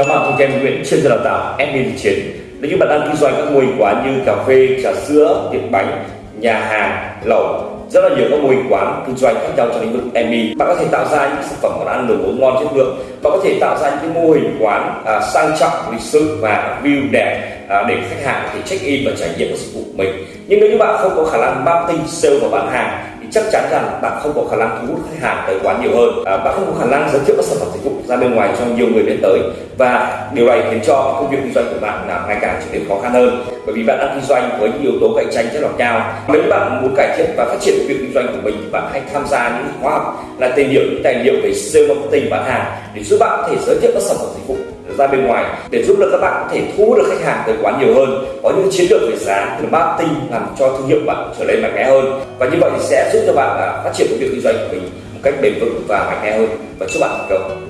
Chào bạn, tôi Kem Nguyễn, chuyên gia đào tạo admin chiến. Nếu như bạn đang kinh doanh các mô hình quán như cà phê, trà sữa, tiệm bánh, nhà hàng, lẩu, rất là nhiều các mô hình quán kinh doanh khác nhau trong lĩnh vực ME. Bạn có thể tạo ra những sản phẩm món ăn đồ uống ngon chất lượng. Bạn có thể tạo ra những cái mô hình quán à, sang trọng, lịch sự và view đẹp à, để khách hàng có thể check in và trải nghiệm các dịch vụ của mình. Nhưng nếu như bạn không có khả năng marketing, sale và bán hàng chắc chắn rằng bạn không có khả năng thu hút khách hàng tới quán nhiều hơn. À, bạn không có khả năng giới thiệu các sản phẩm dịch vụ ra bên ngoài cho nhiều người biết tới. Và điều này khiến cho công việc kinh doanh của bạn là ngày càng trở nên khó khăn hơn. Bởi vì bạn đang kinh doanh với những yếu tố cạnh tranh rất là cao. Nếu bạn muốn cải thiện và phát triển việc kinh doanh của mình thì bạn hãy tham gia những khóa học là tìm hiểu những tài liệu về sale marketing bán hàng để giúp bạn có thể giới thiệu các sản phẩm dịch vụ ra bên ngoài để giúp được các bạn có thể thu hút được khách hàng tới quán nhiều hơn. Có những chiến lược về giá từ marketing làm cho thương hiệu bạn trở nên mạnh mẽ hơn. Và như vậy thì sẽ giúp cho bạn à, phát triển công việc kinh doanh của mình một cách bền vững và mạnh mẽ hơn. Và chúc bạn thành công.